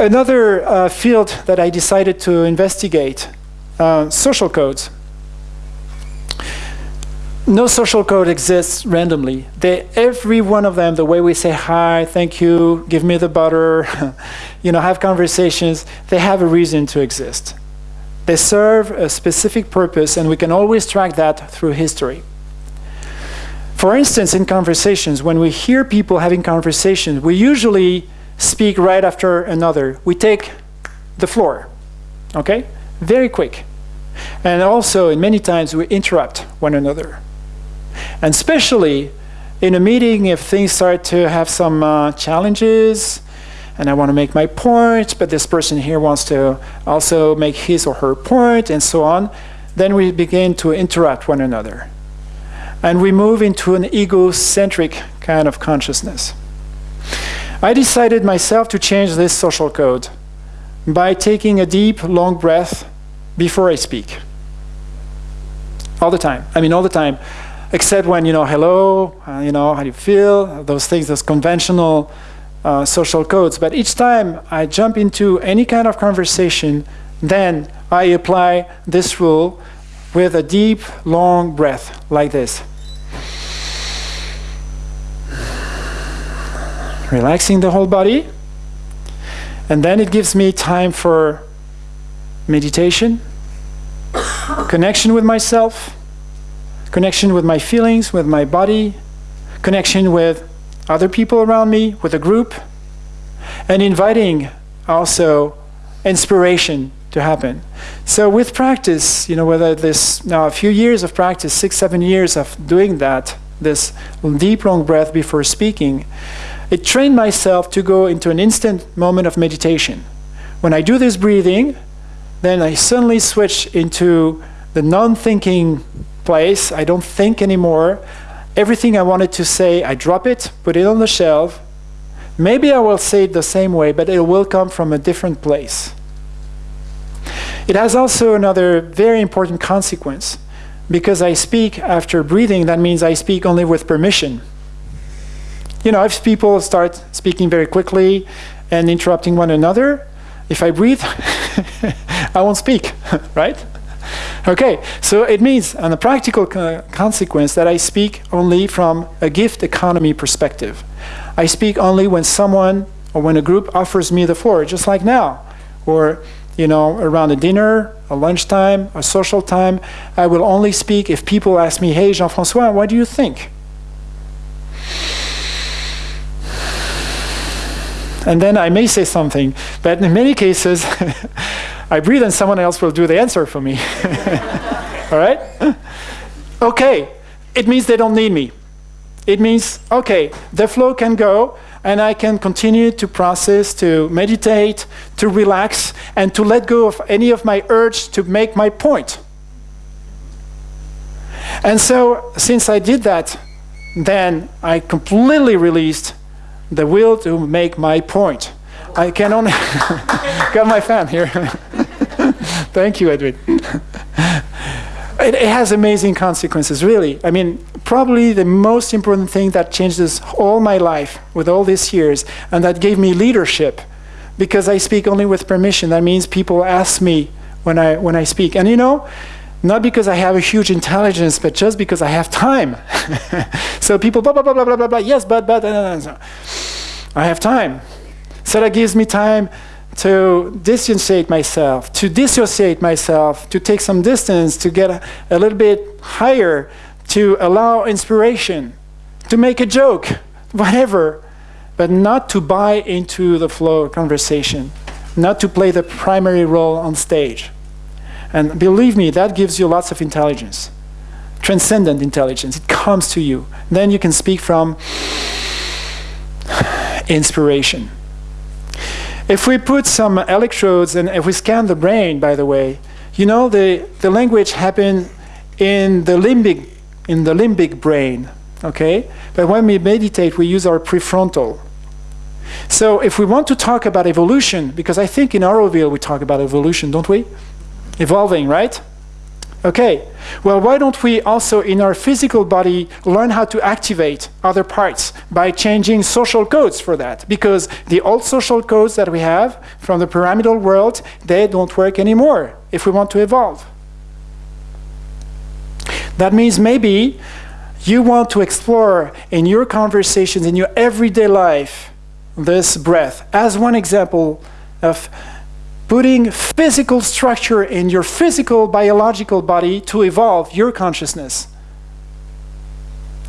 Another uh, field that I decided to investigate, uh, social codes. No social code exists randomly. They, every one of them, the way we say hi, thank you, give me the butter, you know, have conversations, they have a reason to exist. They serve a specific purpose, and we can always track that through history. For instance, in conversations, when we hear people having conversations, we usually speak right after another. We take the floor, okay? Very quick. And also, in many times, we interrupt one another. And especially in a meeting, if things start to have some uh, challenges, and I want to make my point, but this person here wants to also make his or her point, and so on, then we begin to interrupt one another. And we move into an egocentric kind of consciousness. I decided myself to change this social code by taking a deep, long breath before I speak. All the time. I mean, all the time. Except when, you know, hello, uh, you know, how do you feel? Those things, those conventional uh, social codes. But each time I jump into any kind of conversation, then I apply this rule with a deep, long breath like this. Relaxing the whole body. And then it gives me time for meditation, connection with myself, connection with my feelings, with my body, connection with other people around me, with a group, and inviting also inspiration to happen. So with practice, you know, whether this now a few years of practice, six, seven years of doing that, this deep long breath before speaking, it trained myself to go into an instant moment of meditation. When I do this breathing, then I suddenly switch into the non-thinking place. I don't think anymore. Everything I wanted to say, I drop it, put it on the shelf. Maybe I will say it the same way, but it will come from a different place. It has also another very important consequence. Because I speak after breathing, that means I speak only with permission you know, if people start speaking very quickly and interrupting one another, if I breathe, I won't speak, right? Okay, so it means, on a practical co consequence, that I speak only from a gift economy perspective. I speak only when someone or when a group offers me the floor, just like now, or you know, around a dinner, a lunchtime, a social time. I will only speak if people ask me, "Hey, Jean-François, what do you think?" And then I may say something, but in many cases, I breathe and someone else will do the answer for me. All right? Okay, it means they don't need me. It means, okay, the flow can go, and I can continue to process, to meditate, to relax, and to let go of any of my urge to make my point. And so, since I did that, then I completely released the will to make my point. I can only got my fan here. Thank you, Edwin. It, it, has amazing consequences, really. I mean, probably the most important thing that changes all my life with all these years, and that gave me leadership, because I speak only with permission. That means people ask me when I when I speak, and you know, not because I have a huge intelligence, but just because I have time. so people, blah, blah, blah, blah, blah, blah, blah, yes, but, but, uh, I have time. So that gives me time to dissociate myself, to dissociate myself, to take some distance, to get a, a little bit higher, to allow inspiration, to make a joke, whatever, but not to buy into the flow of conversation, not to play the primary role on stage. And believe me, that gives you lots of intelligence, transcendent intelligence. It comes to you. Then you can speak from inspiration. If we put some electrodes and if we scan the brain, by the way, you know, the, the language happens in the limbic, in the limbic brain, okay? But when we meditate, we use our prefrontal. So if we want to talk about evolution, because I think in Auroville we talk about evolution, don't we? evolving, right? Okay, well, why don't we also in our physical body learn how to activate other parts by changing social codes for that? Because the old social codes that we have from the pyramidal world, they don't work anymore if we want to evolve. That means maybe you want to explore in your conversations, in your everyday life, this breath as one example of putting physical structure in your physical biological body to evolve your consciousness.